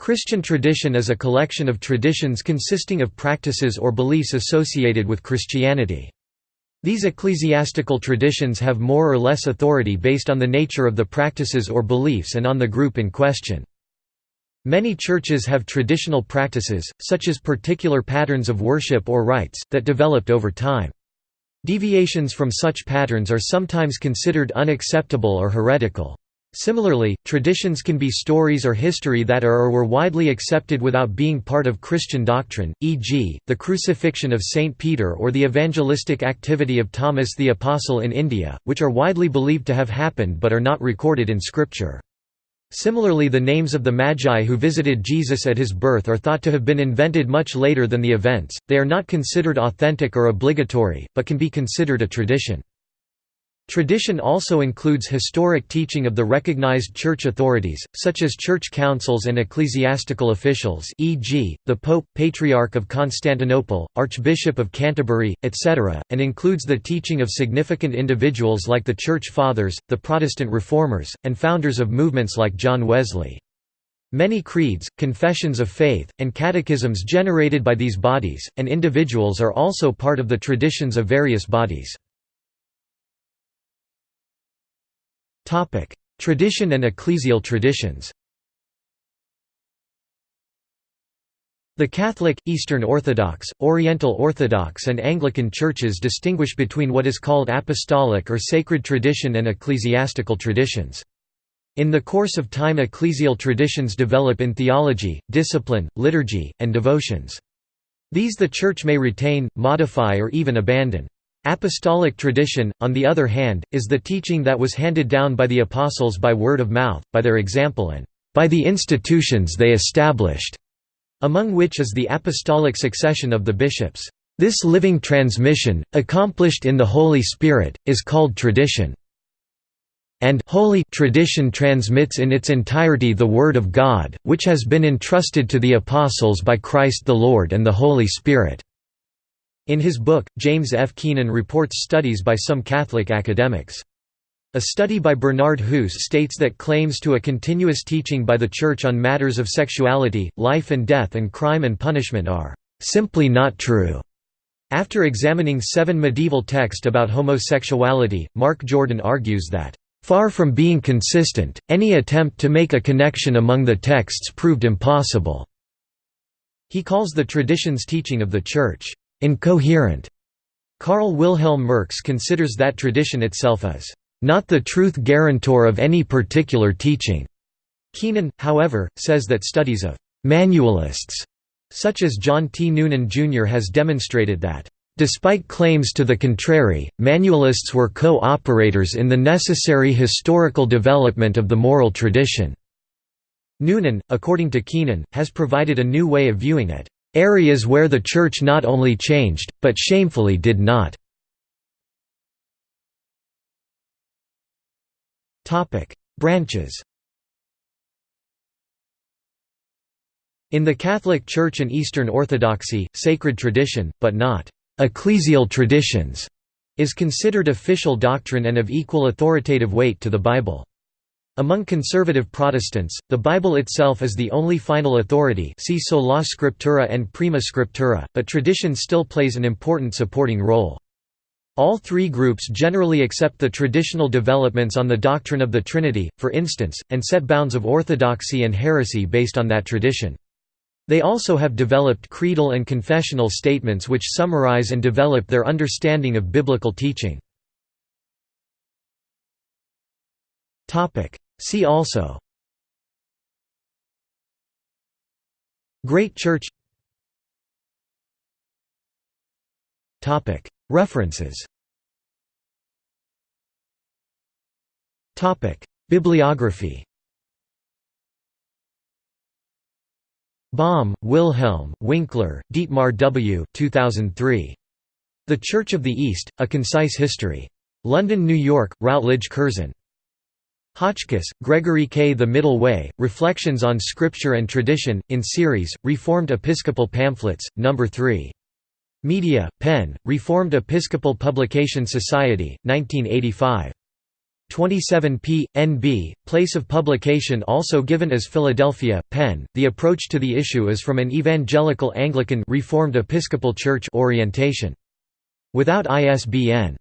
Christian tradition is a collection of traditions consisting of practices or beliefs associated with Christianity. These ecclesiastical traditions have more or less authority based on the nature of the practices or beliefs and on the group in question. Many churches have traditional practices, such as particular patterns of worship or rites, that developed over time. Deviations from such patterns are sometimes considered unacceptable or heretical. Similarly, traditions can be stories or history that are or were widely accepted without being part of Christian doctrine, e.g., the crucifixion of Saint Peter or the evangelistic activity of Thomas the Apostle in India, which are widely believed to have happened but are not recorded in Scripture. Similarly the names of the Magi who visited Jesus at his birth are thought to have been invented much later than the events, they are not considered authentic or obligatory, but can be considered a tradition. Tradition also includes historic teaching of the recognized church authorities, such as church councils and ecclesiastical officials e.g., the Pope, Patriarch of Constantinople, Archbishop of Canterbury, etc., and includes the teaching of significant individuals like the Church Fathers, the Protestant Reformers, and founders of movements like John Wesley. Many creeds, confessions of faith, and catechisms generated by these bodies, and individuals are also part of the traditions of various bodies. Tradition and ecclesial traditions The Catholic, Eastern Orthodox, Oriental Orthodox and Anglican churches distinguish between what is called apostolic or sacred tradition and ecclesiastical traditions. In the course of time ecclesial traditions develop in theology, discipline, liturgy, and devotions. These the Church may retain, modify or even abandon. Apostolic tradition, on the other hand, is the teaching that was handed down by the apostles by word of mouth, by their example and by the institutions they established, among which is the apostolic succession of the bishops. This living transmission, accomplished in the Holy Spirit, is called tradition. And holy tradition transmits in its entirety the Word of God, which has been entrusted to the apostles by Christ the Lord and the Holy Spirit. In his book, James F. Keenan reports studies by some Catholic academics. A study by Bernard Hoose states that claims to a continuous teaching by the Church on matters of sexuality, life and death and crime and punishment are "...simply not true." After examining seven medieval texts about homosexuality, Mark Jordan argues that, "...far from being consistent, any attempt to make a connection among the texts proved impossible." He calls the tradition's teaching of the Church, incoherent. Karl Wilhelm Merks considers that tradition itself as not the truth guarantor of any particular teaching. Keenan, however, says that studies of manualists, such as John T. Noonan Jr. has demonstrated that Despite claims to the contrary, manualists were co-operators in the necessary historical development of the moral tradition. Noonan, according to Keenan, has provided a new way of viewing it. Areas where the Church not only changed, but shamefully did not. Branches In the Catholic Church and Eastern Orthodoxy, sacred tradition, but not ecclesial traditions, is considered official doctrine and of equal authoritative weight to the Bible. Among conservative Protestants, the Bible itself is the only final authority see sola scriptura and prima scriptura, but tradition still plays an important supporting role. All three groups generally accept the traditional developments on the doctrine of the Trinity, for instance, and set bounds of orthodoxy and heresy based on that tradition. They also have developed creedal and confessional statements which summarize and develop their understanding of biblical teaching. See also Great Church References Bibliography Baum, Wilhelm, Winkler, Dietmar W. 2003. The Church of the East, A Concise History. London, New York, Routledge Curzon. Hotchkiss, Gregory K. The Middle Way, Reflections on Scripture and Tradition, in series, Reformed Episcopal Pamphlets, No. 3. Media, Penn, Reformed Episcopal Publication Society, 1985. 27 p. NB, place of publication also given as Philadelphia, Penn. The approach to the issue is from an evangelical Anglican Reformed Episcopal Church orientation. Without ISBN